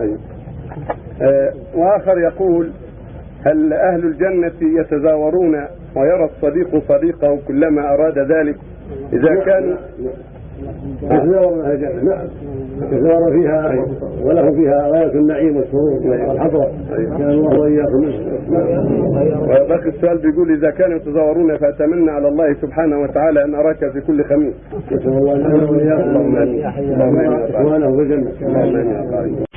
طيب. آه وآخر يقول هل أهل الجنة يتزاورون ويرى الصديق صديقه كلما أراد ذلك؟ إذا نعم. كانوا نعم. نعم. يتزاورون أهل الجنه نعم. يتزاور فيها وله فيها غايه النعيم والسرور والحضرة. طيب. كان الله وإياكم. وباقي السؤال بيقول إذا كانوا يتزاورون فأتمنى على الله سبحانه وتعالى أن أراك في كل خميس. نسأل الله أن وإياكم. اللهم آمين. اللهم آمين إخوانه في الجنة. اللهم آمين